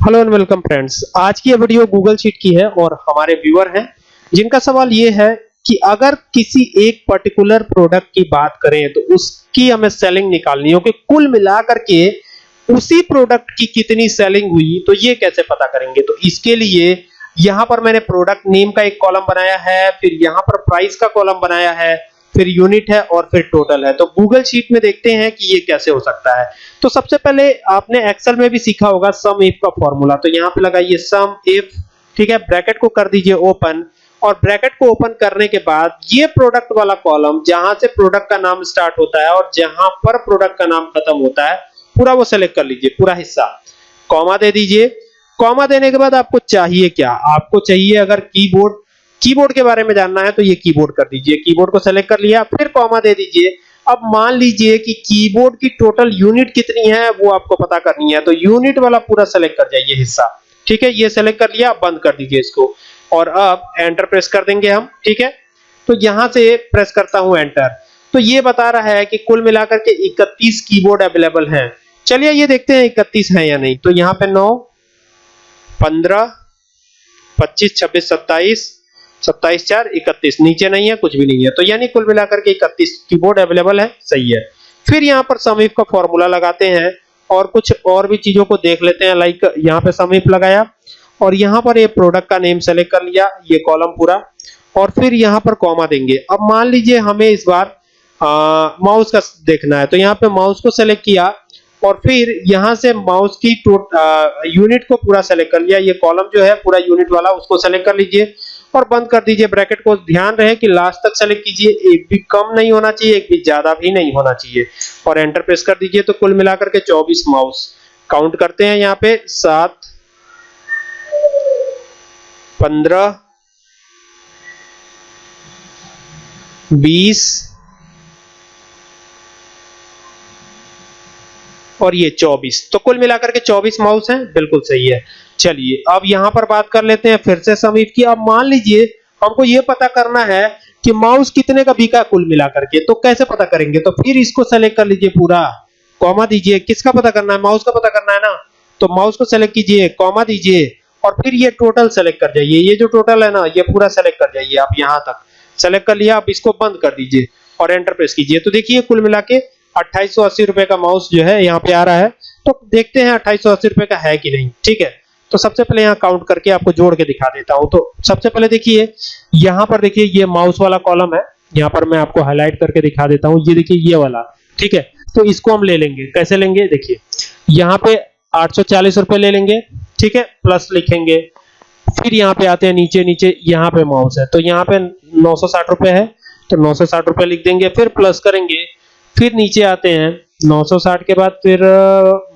Hello and welcome friends आज की ये वीडियो गूगल शीट की है और हमारे व्यूअर हैं, जिनका सवाल ये है कि अगर किसी एक पर्टिकुलर प्रोडक्ट की बात करें तो उसकी हमें सेलिंग निकालनी हो कि कुल मिलाकर के उसी प्रोडक्ट की कितनी सेलिंग हुई तो ये कैसे पता करेंगे? तो इसके लिए यहाँ पर मैंने प्रोडक्ट नेम का एक कॉलम बनाया है, फिर यहाँ पर प्राइस का कॉलम बनाया है फिर यूनिट है और फिर टोटल है। तो गूगल शीट में देखते हैं कि ये कैसे हो सकता है। तो सबसे पहले आपने एक्सेल में भी सीखा होगा सम इफ़ का फॉर्मूला तो यहाँ पे लगाइए सम इफ़ ठीक है? ब्रैकेट को कर दीजिए ओपन और ब्रैकेट को ओपन करने के बाद ये प्रोडक्ट वाला कॉलम जहाँ से प्रोडक्ट का नाम स्टार्ट होता है और जहाँ पर प्रोडक्ट का नाम खत्म होता है, पूरा वो सेलेक्ट कर लीजिए, पूरा हिस्सा। कॉमा दे दीजिए। कॉमा देने के बाद आपको चाहिए क्या? आपको चाहिए अगर कीबोर्ड कीबोर्ड के बारे में जानना है तो ये कीबोर्ड कर दीजिए। कीबोर्ड को सेलेक्ट कर लिया, फिर कॉमा दे दीजिए। अब मान लीजिए कि कीबोर्ड की टोटल यूनिट कितनी है, वो आपको पता करनी है। तो यूनिट वाला पूरा सेलेक्ट कर जाइए हिस्सा। ठीक है, ये सेलेक्ट कर लिया, बंद कर दीजिए इसको। और अब एंटर प्रेस कर देंगे हम। ठीक है? तो यहाँ से प्रेस करता हूँ एंटर तो ये बता रहा है कि कुल मिलाकर के 31 कीबोर्ड अवेलेबल हैं। चलिए, ये देखते हैं 31 है या नहीं। तो यहाँ पे 9 15 25 26 27 27 चार, इकतीस। नीचे नहीं है, कुछ भी नहीं है। तो यानी कुल मिलाकर के इकतीस कीबोर्ड अवेलेबल है, सही है। फिर यहाँ पर समीप का फॉर्मूला लगाते हैं और कुछ और भी चीज़ों को देख लेते हैं लाइक यहाँ पे समीप लगाया और यहाँ पर ये प्रोडक्ट का नेम सेलेक्ट कर लिया, ये कॉलम पूरा। और फिर यहाँ पर कॉमा देंगे। अब मान लीजिए हमें इस बार माउस का देखना है। तो यहाँ पे माउस को सेलेक्ट किया और फिर यहाँ से माउस की यूनिट को पूरा सेलेक्ट कर लिया। ये कॉलम जो है, पूरा यूनिट वाला, उसको सेलेक्ट कर लीजिए। और बंद कर दीजिए ब्रैकेट को। ध्यान रहे कि लास्ट तक सेलेक्ट कीजिए, एक भी कम नहीं होना चाहिए, एक भी ज़्यादा भी नहीं होना चाहिए। और एंटर प्रेस कर दीजिए तो कुल मिलाकर के 24 माउस काउंट करते हैं यहाँ पे, सात, पंद्रह, बीस और ये 24 तो कुल मिलाकर के 24 माउस हैं, बिल्कुल सही है। चलिए, अब यहाँ पर बात कर लेते हैं फिर से समीप की। अब मान लीजिए, हमको ये पता करना है कि माउस कितने का बिका कुल मिलाकर के। तो कैसे पता करेंगे? तो फिर इसको सेलेक्ट कर लीजिए पूरा। कॉमा दीजिए। किसका पता करना है? माउस का पता करना है ना? तो माउस को सेलेक्ट कीजिए, कॉमा दीजिए और फिर ये टोटल सेलेक्ट कर जाइए। ये जो टोटल है ना, ये पूरा सेलेक्ट कर जाइए आप यहाँ तक। सेलेक्ट कर लिया आप इसको बंद कर दीजिए और एंटर प्रेस कीजिए। तो देखिए कुल मिला के अट्ठाईस रुपए का माउस जो है यहाँ पे आ रहा है। तो देखते हैं अट्ठाईस रुपए का है कि नहीं, ठीक है? तो सबसे पहले यहाँ काउंट करके आपको जोड़ के दिखा देता हूँ। तो सबसे पहले देखिए, यहाँ पर देखिए ये माउस वाला कॉलम है। यहाँ पर मैं आपको हाईलाइट करके दिखा देता हूँ। ये देखिए ये वाला, ठीक है? तो इसको हम ले लेंगे। कैसे लेंगे? देखिए, यहाँ पे आठ रुपए ले लेंगे, ठीक है? प्लस लिखेंगे। फिर यहाँ पे आते हैं नीचे नीचे, यहाँ पे माउस है। तो यहाँ पे नौ सौ साठ रुपए है। तो नौ रुपए लिख देंगे। फिर प्लस करेंगे। फिर नीचे आते हैं। 960 के बाद फिर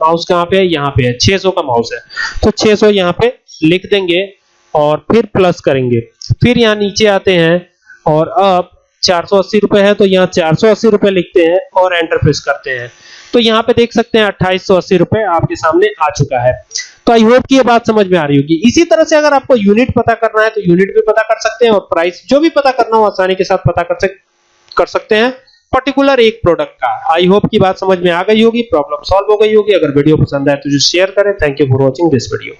माउस कहाँ पे है? यहाँ पे है। 600 का माउस है। तो 600 यहाँ पे लिख देंगे और फिर प्लस करेंगे। फिर यहाँ नीचे आते हैं और अब 480 रुपए है तो यहाँ 480 रुपए लिखते हैं और एंटर प्रेस करते हैं। तो यहाँ पे देख सकते हैं अट्ठाईस रुपए आपके सामने आ चुका है। तो आई होप कि ये बात समझ में आ रही होगी। इसी तरह से अगर आपको यूनिट पता करना है तो यूनिट भी पता कर सकते हैं और प्राइस जो भी पता करना हो, आसानी के साथ पता कर सकते हैं। पर्टिकुलर एक प्रोडक्ट का। आई होप की बात समझ में आ गई होगी प्रॉब्लम सॉल्व हो गई होगी। अगर वीडियो पसंद आए तो जो शेयर करें। Thank you for watching this video